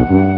Mm-hmm.